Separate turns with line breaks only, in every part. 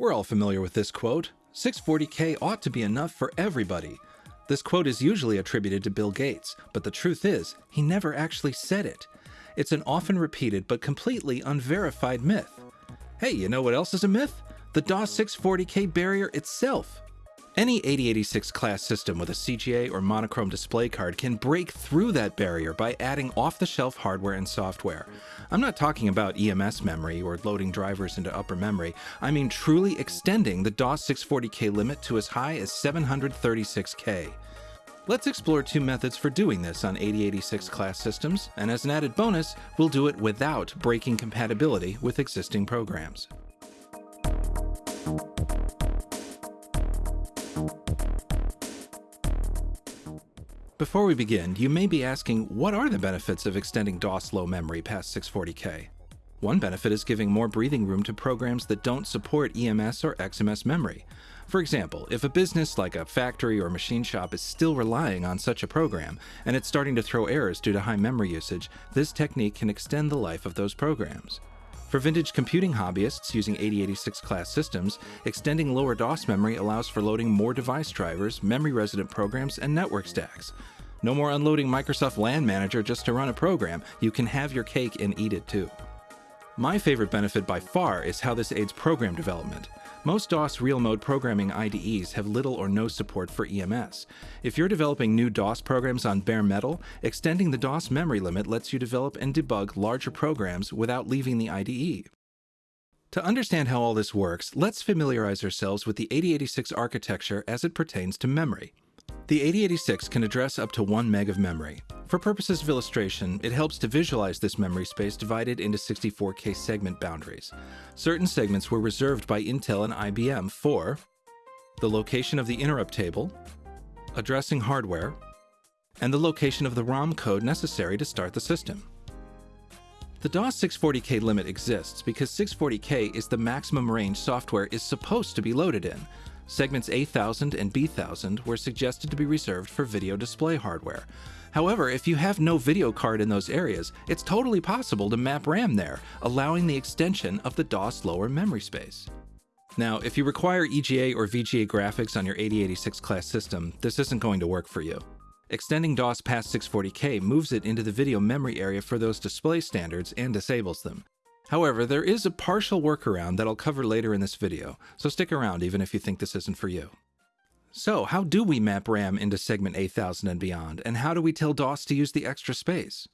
We're all familiar with this quote 640K ought to be enough for everybody. This quote is usually attributed to Bill Gates, but the truth is, he never actually said it. It's an often repeated but completely unverified myth. Hey, you know what else is a myth? The DOS 640K barrier itself. Any 8086 class system with a CGA or monochrome display card can break through that barrier by adding off the shelf hardware and software. I'm not talking about EMS memory or loading drivers into upper memory, I mean truly extending the DOS 640K limit to as high as 736K. Let's explore two methods for doing this on 8086 class systems, and as an added bonus, we'll do it without breaking compatibility with existing programs. Before we begin, you may be asking, what are the benefits of extending DOS low memory past 640K? One benefit is giving more breathing room to programs that don't support EMS or XMS memory. For example, if a business like a factory or machine shop is still relying on such a program, and it's starting to throw errors due to high memory usage, this technique can extend the life of those programs. For vintage computing hobbyists using 8086 class systems, extending lower DOS memory allows for loading more device drivers, memory resident programs, and network stacks. No more unloading Microsoft LAN Manager just to run a program, you can have your cake and eat it too. My favorite benefit by far is how this aids program development. Most DOS real mode programming IDEs have little or no support for EMS. If you're developing new DOS programs on bare metal, extending the DOS memory limit lets you develop and debug larger programs without leaving the IDE. To understand how all this works, let's familiarize ourselves with the 8086 architecture as it pertains to memory. The 8086 can address up to 1 meg of memory. For purposes of illustration, it helps to visualize this memory space divided into 64K segment boundaries. Certain segments were reserved by Intel and IBM for the location of the interrupt table, addressing hardware, and the location of the ROM code necessary to start the system. The DOS 640K limit exists because 640K is the maximum range software is supposed to be loaded in, Segments A1000 and B1000 were suggested to be reserved for video display hardware. However, if you have no video card in those areas, it's totally possible to map RAM there, allowing the extension of the DOS lower memory space. Now, if you require EGA or VGA graphics on your 8086 class system, this isn't going to work for you. Extending DOS past 640K moves it into the video memory area for those display standards and disables them. However, there is a partial workaround that I'll cover later in this video, so stick around even if you think this isn't for you. So, how do we map RAM into segment A1000 and beyond, and how do we tell DOS to use the extra space?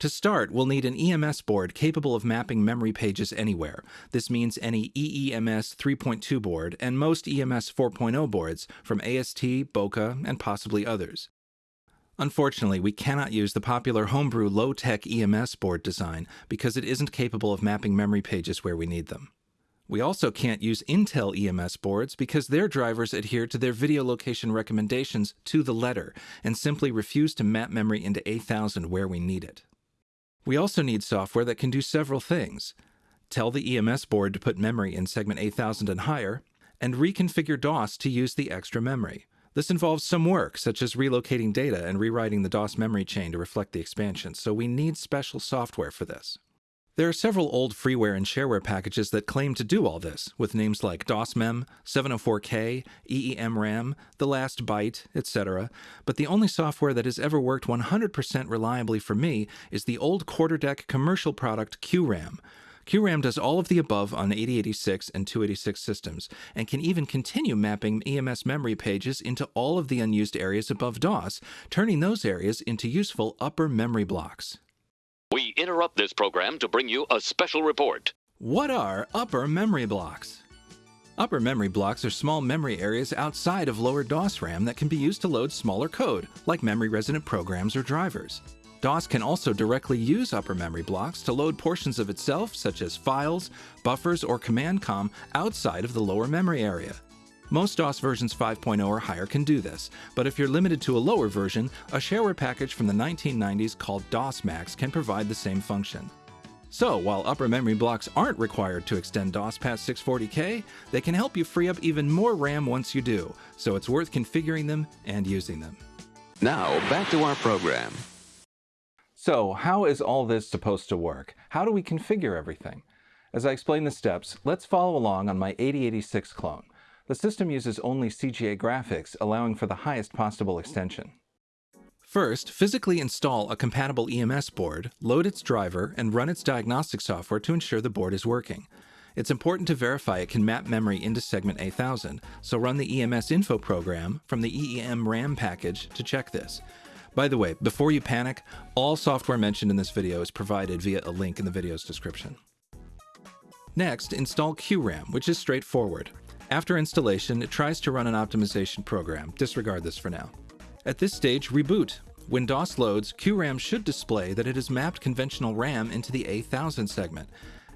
To start, we'll need an EMS board capable of mapping memory pages anywhere. This means any EEMS 3.2 board and most EMS 4.0 boards from AST, BOCA, and possibly others. Unfortunately, we cannot use the popular homebrew Lo-tech EMS board design because it isn't capable of mapping memory pages where we need them. We also can't use Intel EMS boards because their drivers adhere to their video location recommendations to the letter and simply refuse to map memory into A1000 where we need it. We also need software that can do several things. Tell the EMS board to put memory in segment A1000 and higher, and reconfigure DOS to use the extra memory. This involves some work, such as relocating data and rewriting the DOS memory chain to reflect the expansion, so we need special software for this. There are several old freeware and shareware packages that claim to do all this, with names like DOSMEM, 704K, EEMRAM, The Last Byte, etc., but the only software that has ever worked 100% reliably for me is the old Quarterdeck commercial product QRAM, QRAM does all of the above on 8086 and 286 systems, and can even continue mapping EMS memory pages into all of the unused areas above DOS, turning those areas into useful upper memory blocks.
We interrupt this program to bring you a special report.
What are upper memory blocks? Upper memory blocks are small memory areas outside of lower DOS RAM that can be used to load smaller code, like memory resident programs or drivers. DOS can also directly use upper memory blocks to load portions of itself, such as files, buffers, or command com, outside of the lower memory area. Most DOS versions 5.0 or higher can do this, but if you're limited to a lower version, a shareware package from the 1990s called DOSMax can provide the same function. So, while upper memory blocks aren't required to extend DOS past 640K, they can help you free up even more RAM once you do, so it's worth configuring them and using them.
Now, back to our program.
So how is all this supposed to work? How do we configure everything? As I explain the steps, let's follow along on my 8086 clone. The system uses only CGA graphics, allowing for the highest possible extension. First, physically install a compatible EMS board, load its driver, and run its diagnostic software to ensure the board is working. It's important to verify it can map memory into segment A1000, so run the EMS info program from the EEM RAM package to check this. By the way, before you panic, all software mentioned in this video is provided via a link in the video's description. Next, install QRAM, which is straightforward. After installation, it tries to run an optimization program. Disregard this for now. At this stage, reboot. When DOS loads, QRAM should display that it has mapped conventional RAM into the A1000 segment.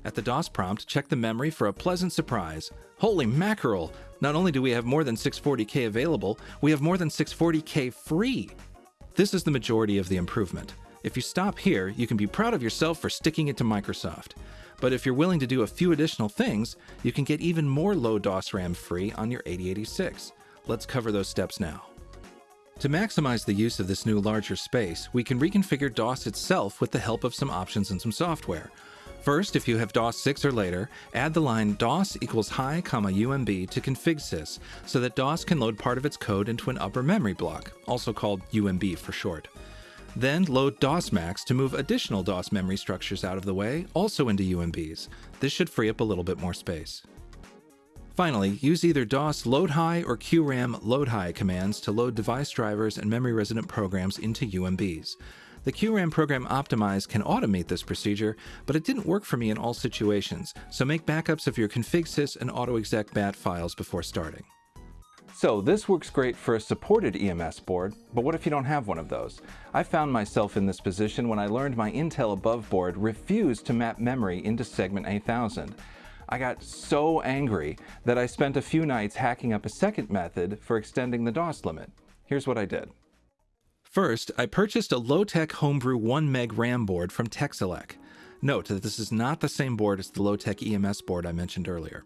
At the DOS prompt, check the memory for a pleasant surprise. Holy mackerel! Not only do we have more than 640K available, we have more than 640K free! This is the majority of the improvement. If you stop here, you can be proud of yourself for sticking it to Microsoft. But if you're willing to do a few additional things, you can get even more low DOS RAM free on your 8086. Let's cover those steps now. To maximize the use of this new larger space, we can reconfigure DOS itself with the help of some options and some software. First, if you have DOS 6 or later, add the line DOS equals high, comma UMB to configsys so that DOS can load part of its code into an upper memory block, also called UMB for short. Then load DOSMax to move additional DOS memory structures out of the way, also into UMBs. This should free up a little bit more space. Finally, use either DOS load high or QRAM load high commands to load device drivers and memory resident programs into UMBs. The QRAM program Optimize can automate this procedure, but it didn't work for me in all situations, so make backups of your configsys and autoexec bat files before starting. So this works great for a supported EMS board, but what if you don't have one of those? I found myself in this position when I learned my Intel above board refused to map memory into segment A1000. I got so angry that I spent a few nights hacking up a second method for extending the DOS limit. Here's what I did. First, I purchased a Lo-tech homebrew 1 meg RAM board from Texelec. Note that this is not the same board as the Lo-tech EMS board I mentioned earlier.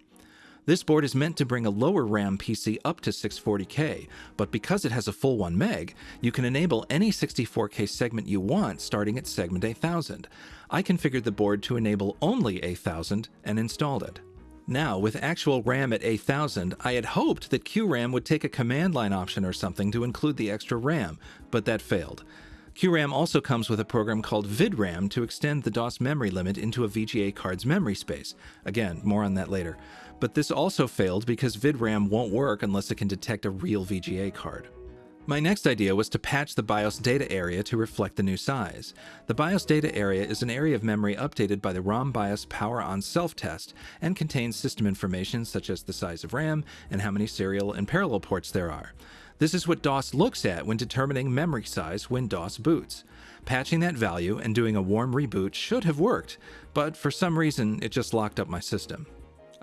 This board is meant to bring a lower RAM PC up to 640K, but because it has a full 1 meg, you can enable any 64K segment you want starting at segment A1000. I configured the board to enable only A1000 and installed it. Now, with actual RAM at A1000, I had hoped that QRAM would take a command line option or something to include the extra RAM, but that failed. QRAM also comes with a program called VidRAM to extend the DOS memory limit into a VGA card's memory space. Again, more on that later. But this also failed because VidRAM won't work unless it can detect a real VGA card. My next idea was to patch the BIOS data area to reflect the new size. The BIOS data area is an area of memory updated by the ROM BIOS power on self-test and contains system information such as the size of RAM and how many serial and parallel ports there are. This is what DOS looks at when determining memory size when DOS boots. Patching that value and doing a warm reboot should have worked, but for some reason it just locked up my system.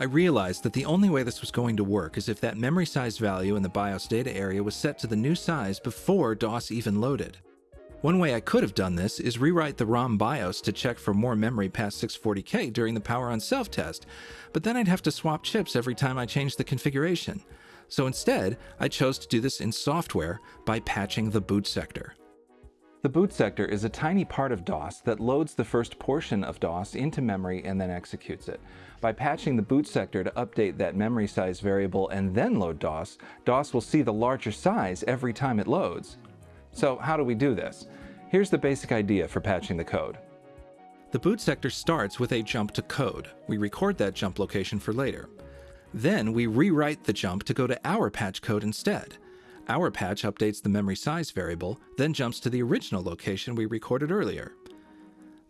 I realized that the only way this was going to work is if that memory size value in the BIOS data area was set to the new size before DOS even loaded. One way I could have done this is rewrite the ROM BIOS to check for more memory past 640K during the power on self test, but then I'd have to swap chips every time I changed the configuration. So instead, I chose to do this in software by patching the boot sector. The boot sector is a tiny part of DOS that loads the first portion of DOS into memory and then executes it. By patching the boot sector to update that memory size variable and then load DOS, DOS will see the larger size every time it loads. So how do we do this? Here's the basic idea for patching the code. The boot sector starts with a jump to code. We record that jump location for later. Then we rewrite the jump to go to our patch code instead. Our patch updates the memory size variable, then jumps to the original location we recorded earlier.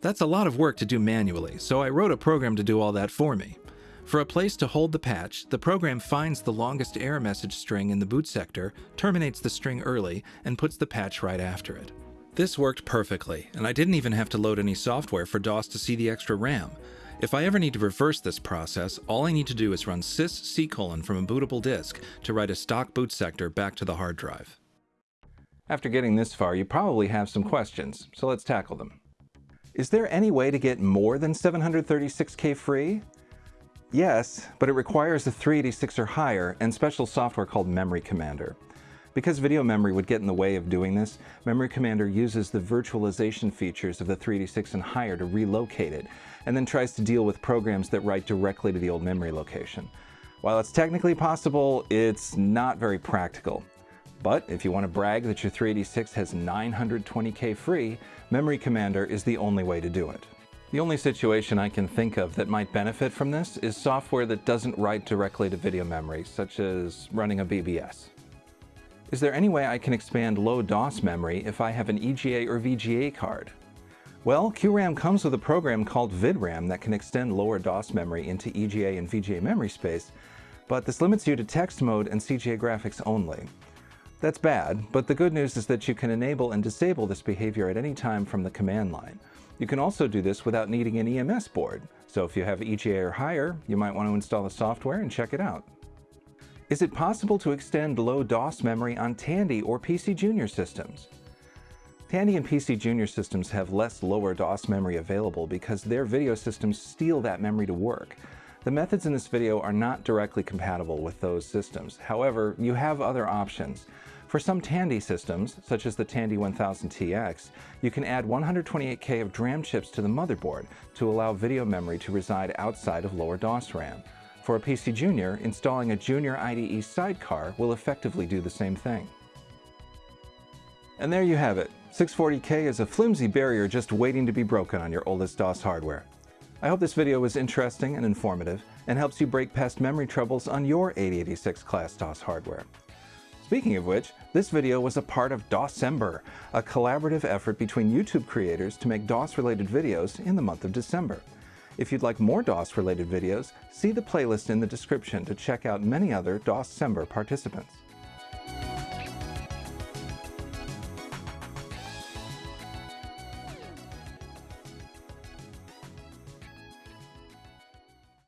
That's a lot of work to do manually, so I wrote a program to do all that for me. For a place to hold the patch, the program finds the longest error message string in the boot sector, terminates the string early, and puts the patch right after it. This worked perfectly, and I didn't even have to load any software for DOS to see the extra RAM. If I ever need to reverse this process, all I need to do is run sys c colon from a bootable disk to write a stock boot sector back to the hard drive. After getting this far, you probably have some questions, so let's tackle them. Is there any way to get more than 736K free? Yes, but it requires a 386 or higher and special software called Memory Commander. Because video memory would get in the way of doing this, Memory Commander uses the virtualization features of the 386 and higher to relocate it, and then tries to deal with programs that write directly to the old memory location. While it's technically possible, it's not very practical. But if you want to brag that your 386 has 920K free, Memory Commander is the only way to do it. The only situation I can think of that might benefit from this is software that doesn't write directly to video memory, such as running a BBS. Is there any way I can expand low DOS memory if I have an EGA or VGA card? Well, QRAM comes with a program called VidRAM that can extend lower DOS memory into EGA and VGA memory space, but this limits you to text mode and CGA graphics only. That's bad, but the good news is that you can enable and disable this behavior at any time from the command line. You can also do this without needing an EMS board, so if you have EGA or higher, you might want to install the software and check it out. Is it possible to extend low DOS memory on Tandy or PC Junior systems? Tandy and PC Junior systems have less lower DOS memory available because their video systems steal that memory to work. The methods in this video are not directly compatible with those systems. However, you have other options. For some Tandy systems, such as the Tandy 1000TX, you can add 128K of DRAM chips to the motherboard to allow video memory to reside outside of lower DOS RAM. For a PC Junior, installing a Junior IDE sidecar will effectively do the same thing. And there you have it. 640K is a flimsy barrier just waiting to be broken on your oldest DOS hardware. I hope this video was interesting and informative and helps you break past memory troubles on your 8086 class DOS hardware. Speaking of which, this video was a part of DOScember, a collaborative effort between YouTube creators to make DOS-related videos in the month of December. If you'd like more DOS-related videos, see the playlist in the description to check out many other DOScember participants.